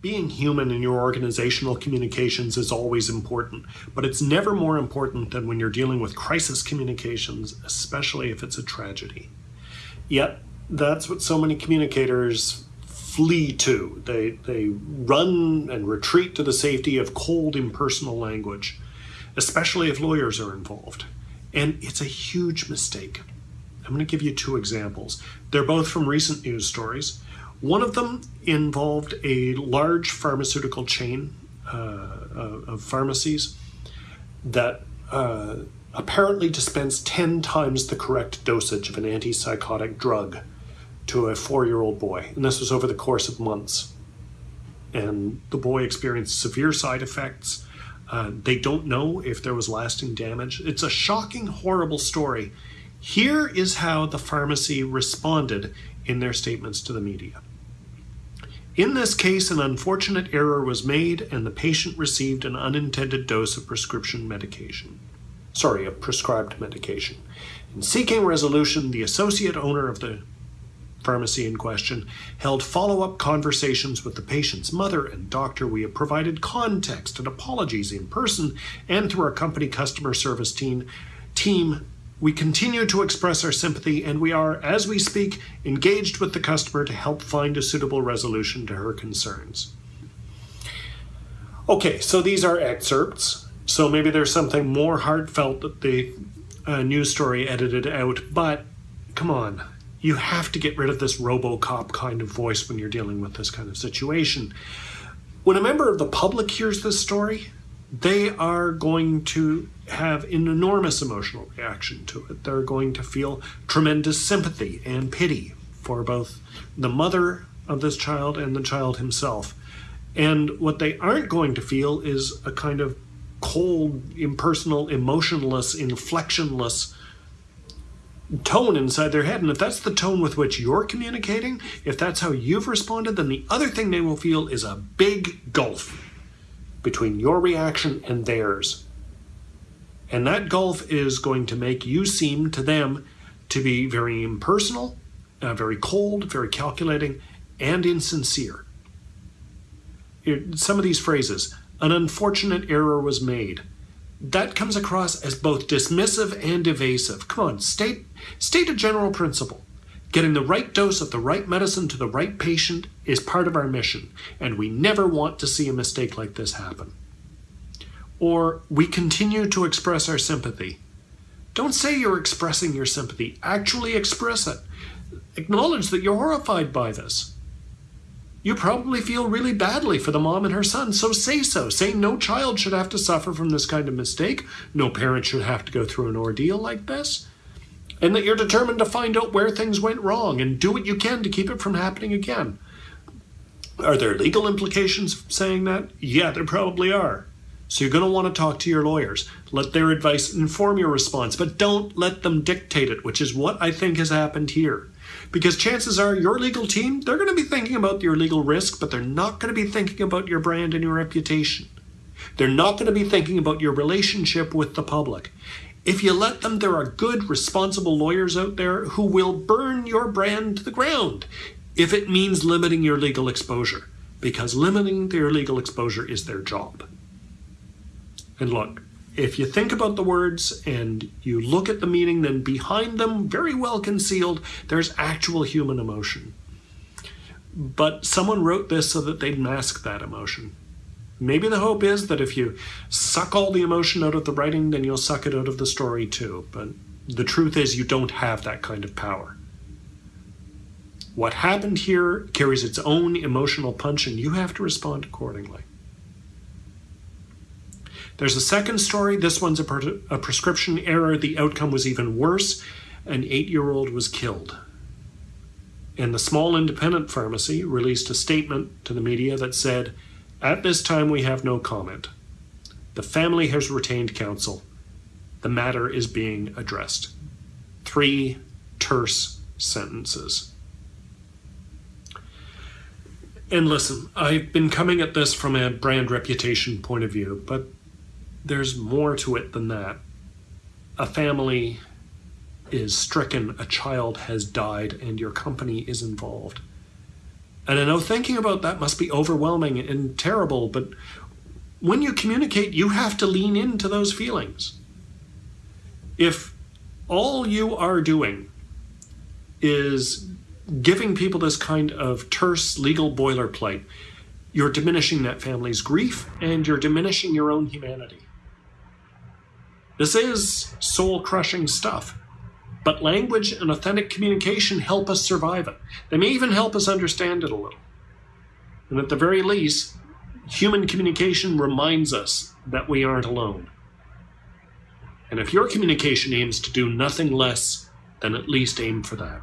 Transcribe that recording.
Being human in your organizational communications is always important, but it's never more important than when you're dealing with crisis communications, especially if it's a tragedy. Yet, that's what so many communicators flee to. They, they run and retreat to the safety of cold, impersonal language, especially if lawyers are involved. And it's a huge mistake. I'm going to give you two examples. They're both from recent news stories. One of them involved a large pharmaceutical chain uh, of pharmacies that uh, apparently dispensed 10 times the correct dosage of an antipsychotic drug to a four year old boy. And this was over the course of months. And the boy experienced severe side effects. Uh, they don't know if there was lasting damage. It's a shocking, horrible story. Here is how the pharmacy responded in their statements to the media. In this case, an unfortunate error was made and the patient received an unintended dose of prescription medication. Sorry, a prescribed medication. In seeking resolution, the associate owner of the pharmacy in question held follow-up conversations with the patient's mother and doctor. We have provided context and apologies in person and through our company customer service team, team we continue to express our sympathy and we are, as we speak, engaged with the customer to help find a suitable resolution to her concerns. Okay, so these are excerpts. So maybe there's something more heartfelt that the uh, news story edited out, but come on, you have to get rid of this Robocop kind of voice when you're dealing with this kind of situation. When a member of the public hears this story, they are going to have an enormous emotional reaction to it. They're going to feel tremendous sympathy and pity for both the mother of this child and the child himself. And what they aren't going to feel is a kind of cold, impersonal, emotionless, inflectionless tone inside their head. And if that's the tone with which you're communicating, if that's how you've responded, then the other thing they will feel is a big gulf between your reaction and theirs. And that gulf is going to make you seem to them to be very impersonal, uh, very cold, very calculating, and insincere. It, some of these phrases, an unfortunate error was made, that comes across as both dismissive and evasive. Come on, state, state a general principle. Getting the right dose of the right medicine to the right patient is part of our mission, and we never want to see a mistake like this happen. Or we continue to express our sympathy. Don't say you're expressing your sympathy, actually express it. Acknowledge that you're horrified by this. You probably feel really badly for the mom and her son, so say so. Say no child should have to suffer from this kind of mistake. No parent should have to go through an ordeal like this and that you're determined to find out where things went wrong and do what you can to keep it from happening again. Are there legal implications of saying that? Yeah, there probably are. So you're going to want to talk to your lawyers. Let their advice inform your response, but don't let them dictate it, which is what I think has happened here. Because chances are your legal team, they're going to be thinking about your legal risk, but they're not going to be thinking about your brand and your reputation. They're not going to be thinking about your relationship with the public. If you let them, there are good, responsible lawyers out there who will burn your brand to the ground if it means limiting your legal exposure, because limiting their legal exposure is their job. And look, if you think about the words and you look at the meaning, then behind them, very well concealed, there's actual human emotion. But someone wrote this so that they'd mask that emotion. Maybe the hope is that if you suck all the emotion out of the writing, then you'll suck it out of the story too. But the truth is, you don't have that kind of power. What happened here carries its own emotional punch, and you have to respond accordingly. There's a second story. This one's a, a prescription error. The outcome was even worse. An eight year old was killed. And the small independent pharmacy released a statement to the media that said, at this time, we have no comment. The family has retained counsel. The matter is being addressed. Three terse sentences. And listen, I've been coming at this from a brand reputation point of view, but there's more to it than that. A family is stricken, a child has died, and your company is involved. And I know thinking about that must be overwhelming and terrible, but when you communicate, you have to lean into those feelings. If all you are doing is giving people this kind of terse legal boilerplate, you're diminishing that family's grief and you're diminishing your own humanity. This is soul crushing stuff, but language and authentic communication help us survive it. They may even help us understand it a little. And at the very least, human communication reminds us that we aren't alone. And if your communication aims to do nothing less, then at least aim for that.